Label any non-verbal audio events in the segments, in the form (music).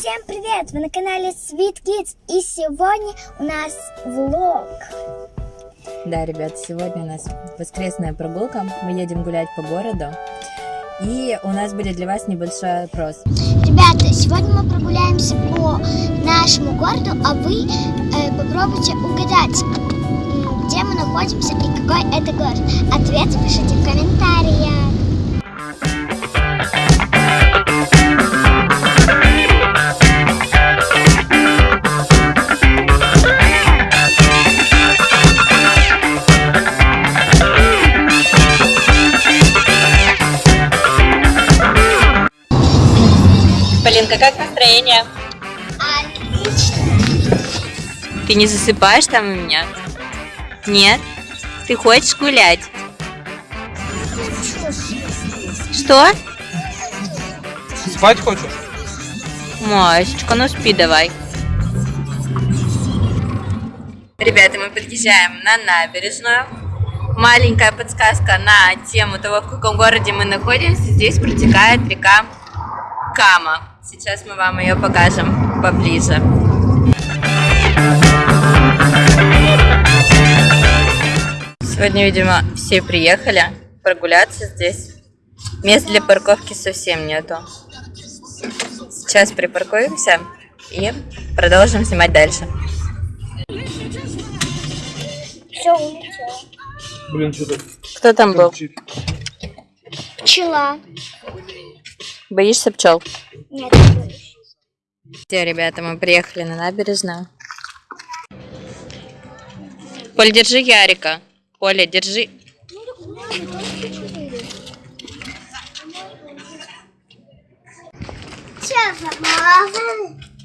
Всем привет! Вы на канале Sweet Kids и сегодня у нас влог. Да, ребят, сегодня у нас воскресная прогулка. Мы едем гулять по городу. И у нас будет для вас небольшой опрос. Ребята, сегодня мы прогуляемся по нашему городу, а вы э, попробуйте угадать, где мы находимся и какой это город. Ответы пишите в комментариях. Полинка, как настроение? Отлично. Ты не засыпаешь там у меня? Нет? Ты хочешь гулять? Что? Спать хочешь? Масечка, ну спи давай. Ребята, мы подъезжаем на набережную. Маленькая подсказка на тему того, в каком городе мы находимся. Здесь протекает река Кама. Сейчас мы вам ее покажем поближе. Сегодня, видимо, все приехали прогуляться здесь. Мест для парковки совсем нету. Сейчас припаркуемся и продолжим снимать дальше. Все улетело. Блин, что-то Кто там был? Пчела. Боишься пчел? Нет, не боюсь. Все, ребята, мы приехали на набережную. Поль, держи Ярика. Поля, держи.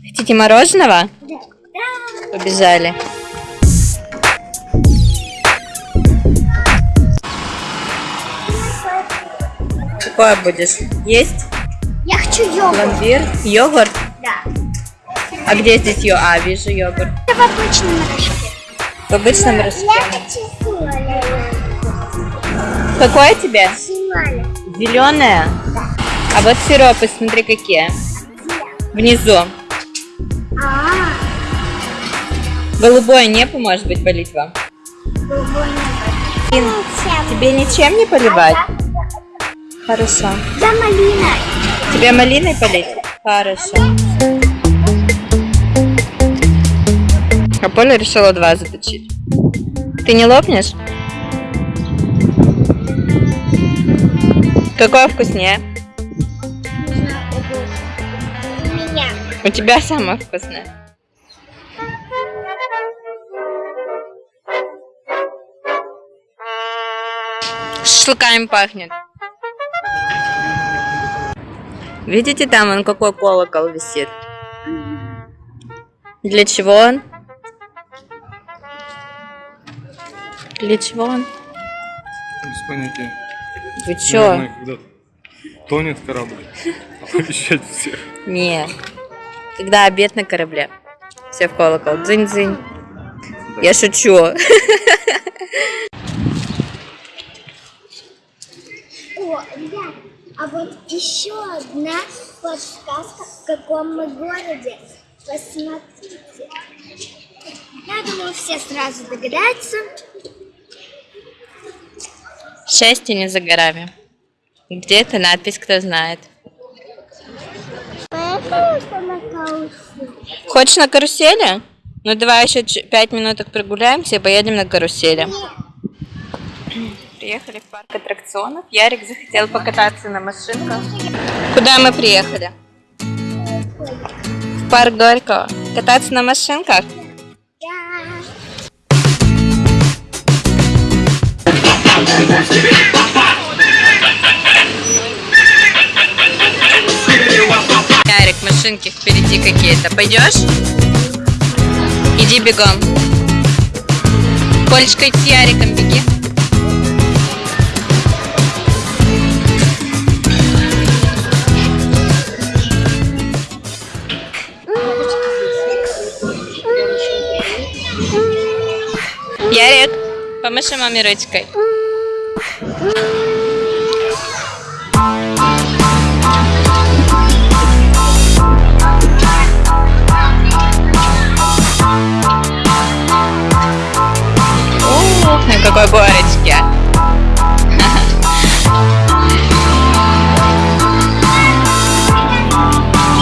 Хотите мороженого? Да. Побежали. Какое будешь? Есть? Я хочу йогурт. Пломбир? Йогурт? Да. А где здесь йогурт? А, вижу йогурт. Это в обычном рожке. В обычном рожке. Я хочу симоля. Какое тебе? Симоля. Зеленое? А вот сиропы, смотри, какие. Внизу. А, Голубое не поможет быть полить вам? голубой Ин, Тебе ничем не поливать? Хорошо. За малиной. Тебе малиной полить? Хорошо. А Поля решила два заточить. Ты не лопнешь? Какое вкуснее? У тебя самое вкусное. Шашлыками пахнет. Видите, там он какой колокол висит? Для чего он? Для чего он? Без понятия. Вы чё? Наверное, когда тонет корабль. (laughs) Оповещать всех. Не. Когда обед на корабле. Все в колокол. Дзынь-дзынь. Я шучу. О, ребят, а вот еще одна подсказка, в каком мы городе. Посмотрите. Я думаю, все сразу догадаются. Счастье не за горами. Где эта надпись, кто знает? Поехали на карусель. Хочешь на карусели? Ну давай еще пять минуток прогуляемся и поедем на карусели. Приехали в парк аттракционов. Ярик захотел покататься на машинках. Куда мы приехали? В парк Горького. Кататься на машинках? Ярик, машинки впереди какие-то. Пойдешь? Иди бегом. Полечка, с Яриком беги. Помаши маме ручкой. Ух, на какой горочке.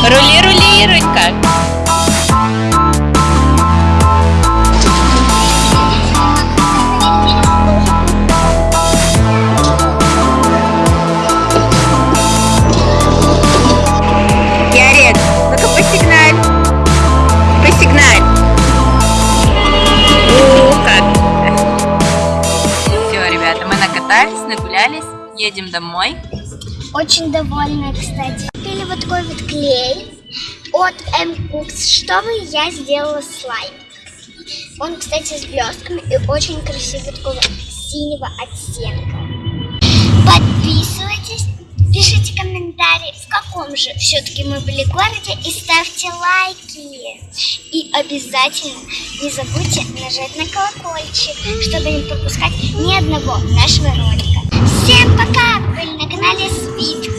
Рули, а. рули, Ирунька. Едем домой. Очень довольна, кстати. Купили вот такой вот клей от M Cooks, чтобы я сделала слайм. Он, кстати, с блестками и очень красивый такого синего оттенка. Подписывайтесь, пишите комментарии, в каком же все-таки мы были городе и ставьте лайки. И обязательно не забудьте нажать на колокольчик, чтобы не пропускать ни одного нашего ролика. Всем пока! Были на канале Speed